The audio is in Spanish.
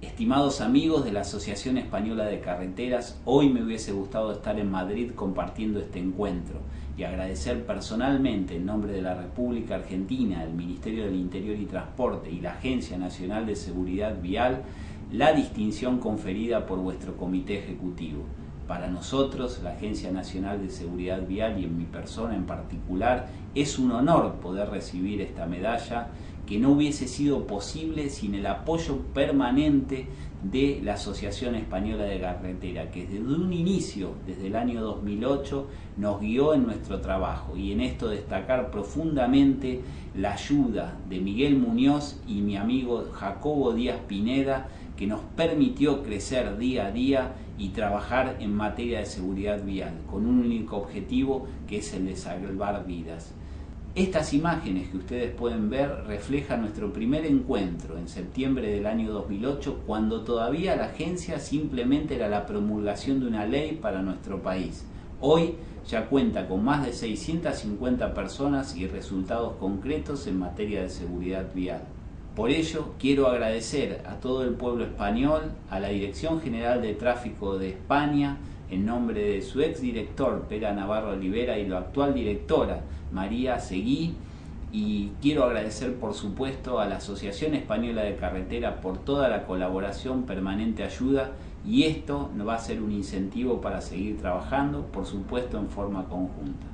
Estimados amigos de la Asociación Española de Carreteras, hoy me hubiese gustado estar en Madrid compartiendo este encuentro y agradecer personalmente en nombre de la República Argentina, el Ministerio del Interior y Transporte y la Agencia Nacional de Seguridad Vial la distinción conferida por vuestro comité ejecutivo. Para nosotros, la Agencia Nacional de Seguridad Vial y en mi persona en particular, es un honor poder recibir esta medalla que no hubiese sido posible sin el apoyo permanente de la Asociación Española de Carretera, que desde un inicio, desde el año 2008, nos guió en nuestro trabajo y en esto destacar profundamente la ayuda de Miguel Muñoz y mi amigo Jacobo Díaz Pineda, que nos permitió crecer día a día y trabajar en materia de seguridad vial, con un único objetivo que es el de salvar vidas. Estas imágenes que ustedes pueden ver reflejan nuestro primer encuentro en septiembre del año 2008, cuando todavía la agencia simplemente era la promulgación de una ley para nuestro país. Hoy ya cuenta con más de 650 personas y resultados concretos en materia de seguridad vial. Por ello, quiero agradecer a todo el pueblo español, a la Dirección General de Tráfico de España, en nombre de su exdirector Pera Navarro Olivera y la actual directora María Seguí, y quiero agradecer por supuesto a la Asociación Española de Carretera por toda la colaboración, permanente ayuda y esto va a ser un incentivo para seguir trabajando, por supuesto en forma conjunta.